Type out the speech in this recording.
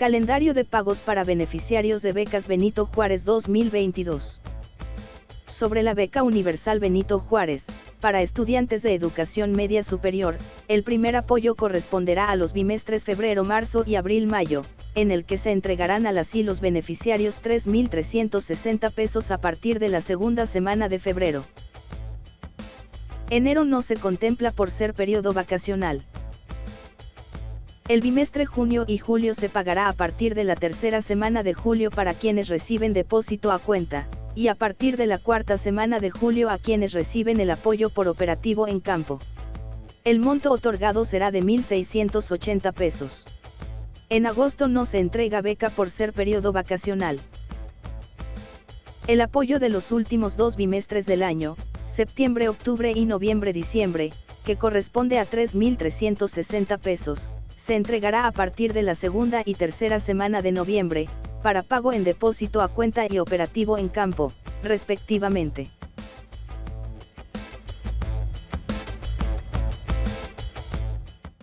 Calendario de pagos para beneficiarios de becas Benito Juárez 2022. Sobre la beca universal Benito Juárez, para estudiantes de educación media superior, el primer apoyo corresponderá a los bimestres febrero, marzo y abril-mayo, en el que se entregarán a las y los beneficiarios 3.360 pesos a partir de la segunda semana de febrero. Enero no se contempla por ser periodo vacacional. El bimestre junio y julio se pagará a partir de la tercera semana de julio para quienes reciben depósito a cuenta, y a partir de la cuarta semana de julio a quienes reciben el apoyo por operativo en campo. El monto otorgado será de 1.680 pesos. En agosto no se entrega beca por ser periodo vacacional. El apoyo de los últimos dos bimestres del año, septiembre, octubre y noviembre, diciembre, que corresponde a 3.360 pesos, se entregará a partir de la segunda y tercera semana de noviembre, para pago en depósito a cuenta y operativo en campo, respectivamente.